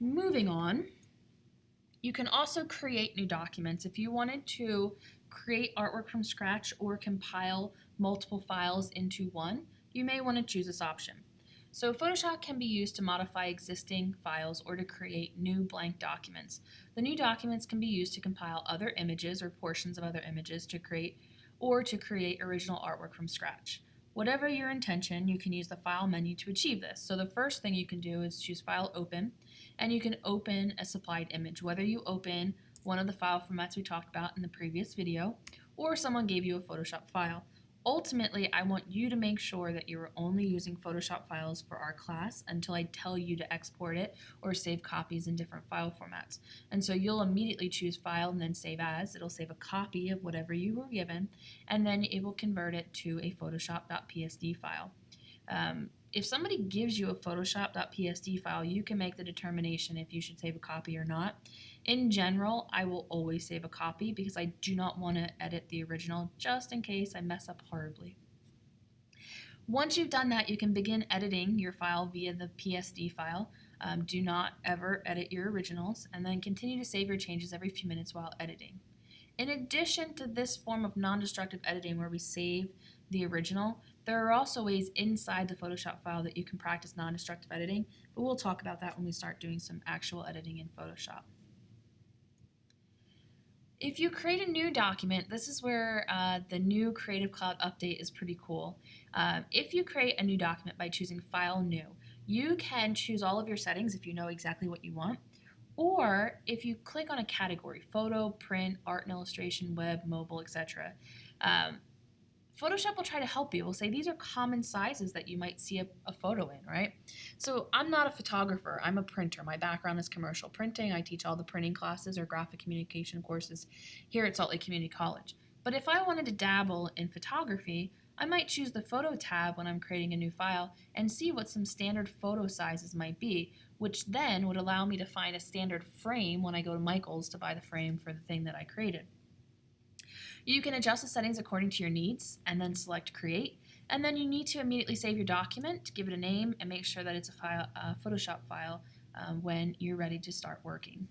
Moving on, you can also create new documents. If you wanted to create artwork from scratch or compile multiple files into one, you may want to choose this option. So Photoshop can be used to modify existing files or to create new blank documents. The new documents can be used to compile other images or portions of other images to create or to create original artwork from scratch. Whatever your intention, you can use the File menu to achieve this. So the first thing you can do is choose File Open, and you can open a supplied image, whether you open one of the file formats we talked about in the previous video, or someone gave you a Photoshop file. Ultimately, I want you to make sure that you're only using Photoshop files for our class until I tell you to export it or save copies in different file formats. And so you'll immediately choose File and then Save As. It'll save a copy of whatever you were given, and then it will convert it to a Photoshop.psd file. Um, if somebody gives you a photoshop.psd file, you can make the determination if you should save a copy or not. In general, I will always save a copy because I do not want to edit the original just in case I mess up horribly. Once you've done that, you can begin editing your file via the PSD file. Um, do not ever edit your originals, and then continue to save your changes every few minutes while editing. In addition to this form of non-destructive editing where we save the original, there are also ways inside the Photoshop file that you can practice non-destructive editing, but we'll talk about that when we start doing some actual editing in Photoshop. If you create a new document, this is where uh, the new Creative Cloud update is pretty cool. Uh, if you create a new document by choosing File New, you can choose all of your settings if you know exactly what you want. Or if you click on a category, photo, print, art and illustration, web, mobile, etc., um, Photoshop will try to help you. We'll say these are common sizes that you might see a, a, photo in, right? So I'm not a photographer, I'm a printer. My background is commercial printing. I teach all the printing classes or graphic communication courses here at Salt Lake Community College. But if I wanted to dabble in photography, I might choose the photo tab when I'm creating a new file and see what some standard photo sizes might be, which then would allow me to find a standard frame when I go to Michael's to buy the frame for the thing that I created. You can adjust the settings according to your needs and then select create. And then you need to immediately save your document, give it a name, and make sure that it's a, file, a Photoshop file um, when you're ready to start working.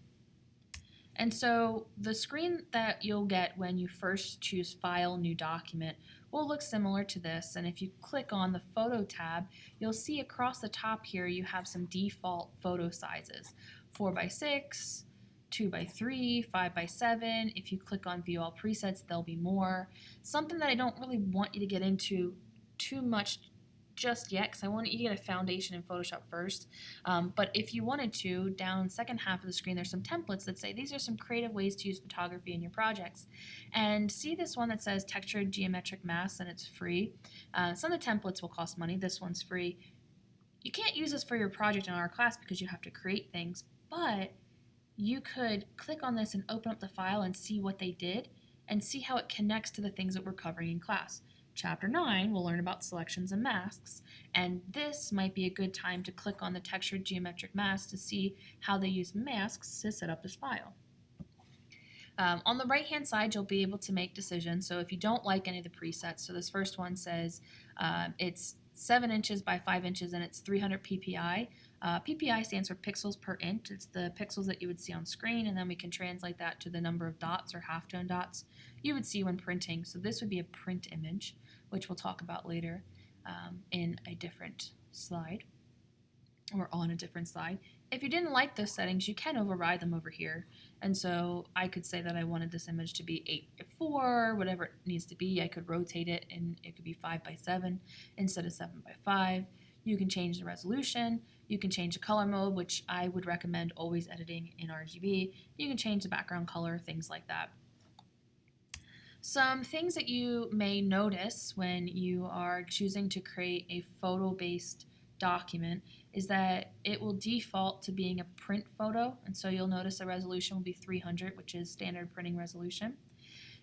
And so the screen that you'll get when you first choose File, New Document will look similar to this. And if you click on the Photo tab, you'll see across the top here you have some default photo sizes. 4 by 6 2 by 3 5 by 7 If you click on view all presets, there'll be more. Something that I don't really want you to get into too much just yet because I want you to get a foundation in Photoshop first. Um, but if you wanted to, down second half of the screen, there's some templates that say these are some creative ways to use photography in your projects. And see this one that says textured geometric masks and it's free. Uh, some of the templates will cost money. This one's free. You can't use this for your project in our class because you have to create things, but you could click on this and open up the file and see what they did and see how it connects to the things that we're covering in class. Chapter 9, we'll learn about selections and masks, and this might be a good time to click on the textured geometric mask to see how they use masks to set up this file. Um, on the right hand side, you'll be able to make decisions. So if you don't like any of the presets, so this first one says um, it's 7 inches by 5 inches and it's 300 ppi. Uh, PPI stands for pixels per inch. It's the pixels that you would see on screen, and then we can translate that to the number of dots or halftone dots you would see when printing. So this would be a print image, which we'll talk about later um, in a different slide or on a different slide. If you didn't like those settings, you can override them over here. And so I could say that I wanted this image to be 8 by 4, whatever it needs to be. I could rotate it and it could be 5 by 7 instead of 7 by 5. You can change the resolution. You can change the color mode, which I would recommend always editing in RGB. You can change the background color, things like that. Some things that you may notice when you are choosing to create a photo-based document is that it will default to being a print photo, and so you'll notice the resolution will be 300, which is standard printing resolution.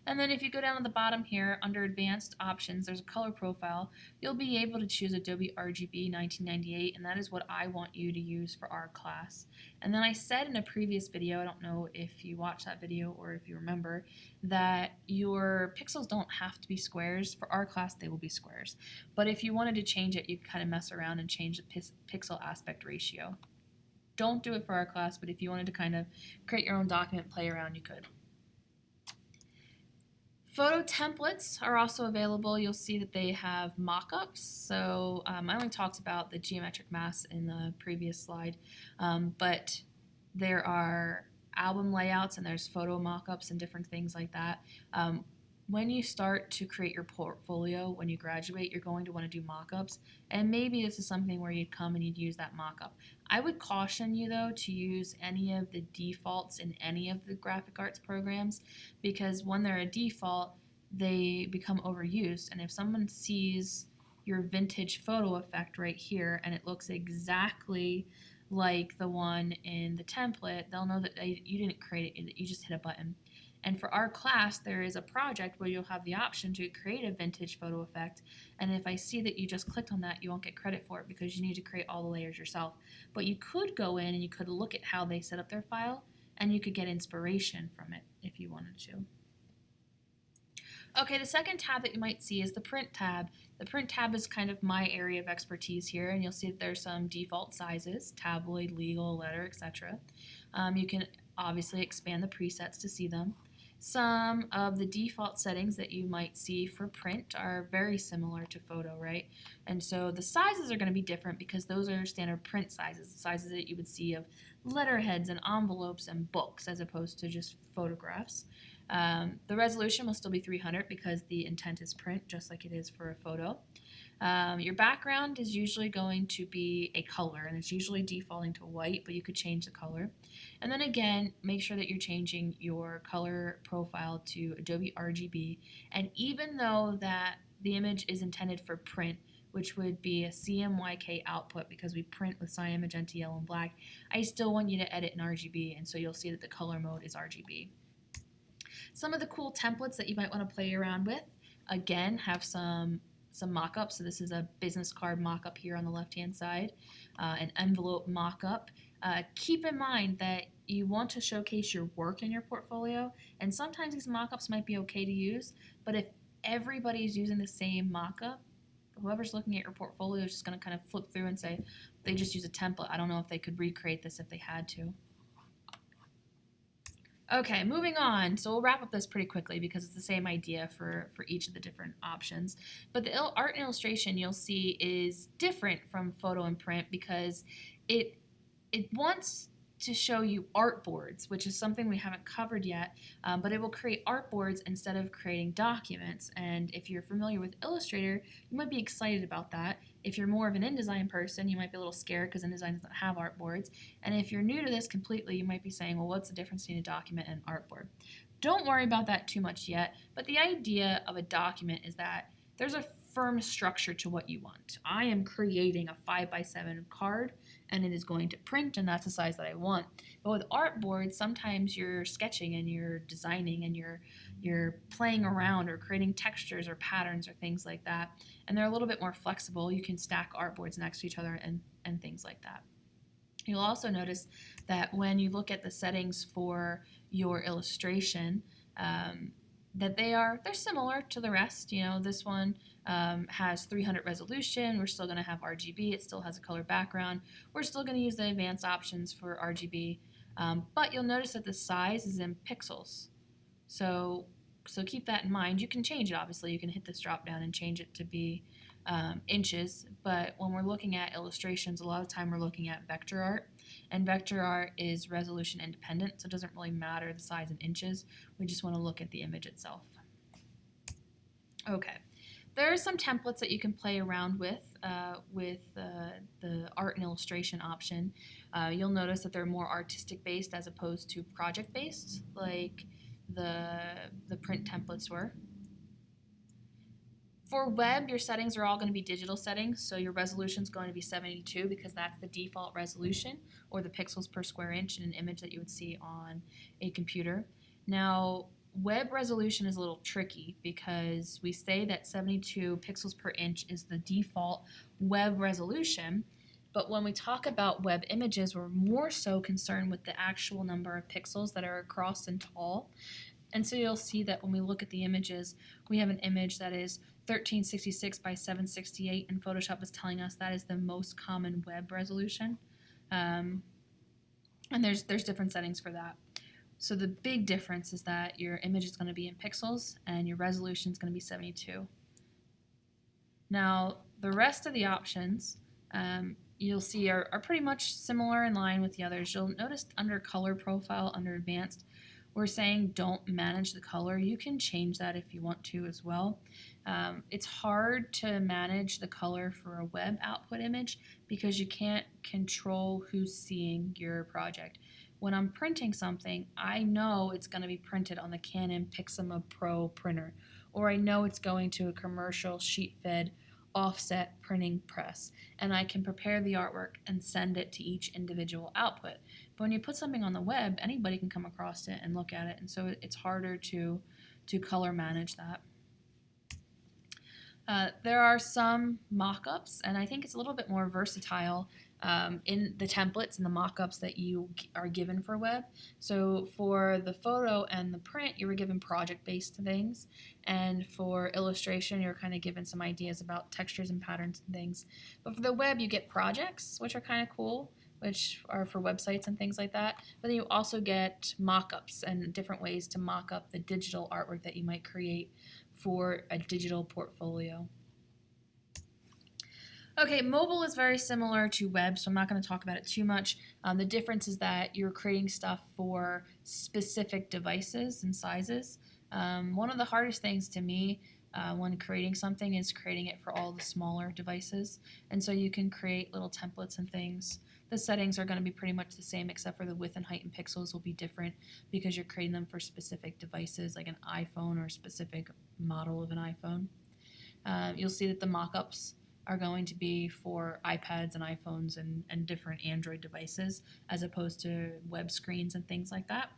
And then if you go down to the bottom here, under Advanced Options, there's a color profile. You'll be able to choose Adobe RGB 1998, and that is what I want you to use for our class. And then I said in a previous video, I don't know if you watched that video or if you remember, that your pixels don't have to be squares. For our class, they will be squares. But if you wanted to change it, you could kind of mess around and change the pixel aspect ratio. don't do it for our class, but if you wanted to kind of create your own document, play around, you could. Photo templates are also available. You'll see that they have mock-ups. So um, I only talked about the geometric masks in the previous slide, um, but there are album layouts and there's photo mock-ups and different things like that. Um, when you start to create your portfolio when you graduate, you're going to want to do mock-ups, and maybe this is something where you'd come and you'd use that mock-up. I would caution you though to use any of the defaults in any of the graphic arts programs because when they're a default, they become overused, and if someone sees your vintage photo effect right here and it looks exactly like the one in the template, they'll know that uh, you didn't create it, you just hit a button. And for our class, there is a project where you'll have the option to create a vintage photo effect. And if I see that you just clicked on that, you won't get credit for it because you need to create all the layers yourself. But you could go in and you could look at how they set up their file and you could get inspiration from it if you wanted to. Okay, the second tab that you might see is the print tab. The print tab is kind of my area of expertise here, and you'll see that there's some default sizes, tabloid, legal, letter, etc. Um, you can obviously expand the presets to see them. Some of the default settings that you might see for print are very similar to photo, right? And so the sizes are going to be different because those are standard print sizes, the sizes that you would see of letterheads and envelopes and books as opposed to just photographs. Um, the resolution will still be 300 because the intent is print just like it is for a photo. Um, your background is usually going to be a color and it's usually defaulting to white but you could change the color. And then again make sure that you're changing your color profile to Adobe RGB and even though that the image is intended for print which would be a CMYK output because we print with cyan, magenta, yellow, and black, I still want you to edit in RGB and so you'll see that the color mode is RGB. Some of the cool templates that you might want to play around with, again, have some some mock-ups. So this is a business card mock-up here on the left-hand side, uh, an envelope mock-up. Uh, keep in mind that you want to showcase your work in your portfolio, and sometimes these mock-ups might be okay to use, but if everybody's using the same mock-up, whoever's looking at your portfolio is just going to kind of flip through and say, they just use a template. I don't know if they could recreate this if they had to. Okay, moving on. So we'll wrap up this pretty quickly because it's the same idea for, for each of the different options. But the art and illustration you'll see is different from photo and print because it it wants to show you artboards, which is something we haven't covered yet, um, but it will create artboards instead of creating documents. And if you're familiar with Illustrator, you might be excited about that. If you're more of an InDesign person, you might be a little scared because InDesign doesn't have artboards. And if you're new to this completely, you might be saying, well, what's the difference between a document and an artboard? Don't worry about that too much yet, but the idea of a document is that there's a firm structure to what you want. I am creating a 5 by 7 card and it is going to print and that's the size that I want. But with artboard, sometimes you're sketching and you're designing and you're you're playing around or creating textures or patterns or things like that. And they're a little bit more flexible. You can stack artboards next to each other and, and things like that. You'll also notice that when you look at the settings for your illustration, um, that they are they're similar to the rest. You know, this one um, has 300 resolution. We're still going to have RGB. It still has a color background. We're still going to use the advanced options for RGB, um, but you'll notice that the size is in pixels. So so keep that in mind. You can change it. Obviously, you can hit this drop down and change it to be um, inches. But when we're looking at illustrations, a lot of time we're looking at vector art. And vector art is resolution independent, so it doesn't really matter the size in inches. We just want to look at the image itself. Okay, there are some templates that you can play around with uh, with uh, the art and illustration option. Uh, you'll notice that they're more artistic based as opposed to project based, like the the print templates were. For web, your settings are all going to be digital settings, so your resolution is going to be 72 because that's the default resolution or the pixels per square inch in an image that you would see on a computer. Now, web resolution is a little tricky because we say that 72 pixels per inch is the default web resolution, but when we talk about web images, we're more so concerned with the actual number of pixels that are across and tall. And so you'll see that when we look at the images, we have an image that is 1366 by 768, and Photoshop is telling us that is the most common web resolution. Um, And there's there's different settings for that. So the big difference is that your image is going to be in pixels and your resolution is going to be 72. Now the rest of the options um, you'll see are, are pretty much similar in line with the others. You'll notice under color profile, under advanced, we're saying don't manage the color. You can change that if you want to as well. Um, it's hard to manage the color for a web output image because you can't control who's seeing your project. When I'm printing something, I know it's going to be printed on the Canon Pixma Pro printer, or I know it's going to a commercial sheet fed offset printing press and I can prepare the artwork and send it to each individual output. But when you put something on the web, anybody can come across it and look at it and so it's harder to to color manage that. Uh, there are some mock-ups and I think it's a little bit more versatile um, in the templates and the mock-ups that you are given for web. So for the photo and the print, you were given project-based things, and for illustration, you're kind of given some ideas about textures and patterns and things. But for the web, you get projects, which are kind of cool, which are for websites and things like that. But then you also get mock-ups and different ways to mock up the digital artwork that you might create for a digital portfolio. Okay, mobile is very similar to web, so I'm not going to talk about it too much. Um, the difference is that you're creating stuff for specific devices and sizes. Um, one of the hardest things to me uh, when creating something is creating it for all the smaller devices. And so you can create little templates and things. The settings are going to be pretty much the same except for the width and height and pixels will be different because you're creating them for specific devices like an iPhone or a specific model of an iPhone. Uh, you'll see that the mock-ups are going to be for iPads and iPhones and, and different Android devices as opposed to web screens and things like that.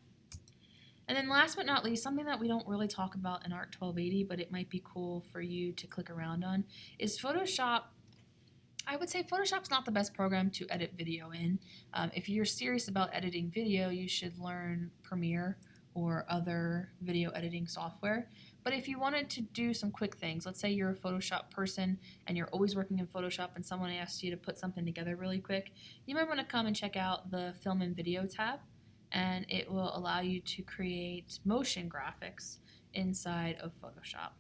And then last but not least, something that we don't really talk about in ART 1280, but it might be cool for you to click around on, is Photoshop. I would say Photoshop's not the best program to edit video in. Um, if you're serious about editing video, you should learn Premiere or other video editing software. But if you wanted to do some quick things, let's say you're a Photoshop person and you're always working in Photoshop and someone asks you to put something together really quick, you might want to come and check out the Film and Video tab and it will allow you to create motion graphics inside of Photoshop.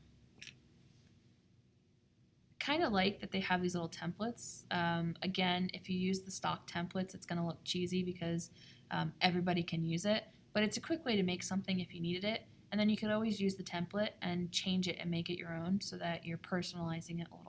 Kind of like that they have these little templates. Um, again, if you use the stock templates, it's going to look cheesy because um, everybody can use it, but it's a quick way to make something if you needed it and then you could always use the template and change it and make it your own so that you're personalizing it a little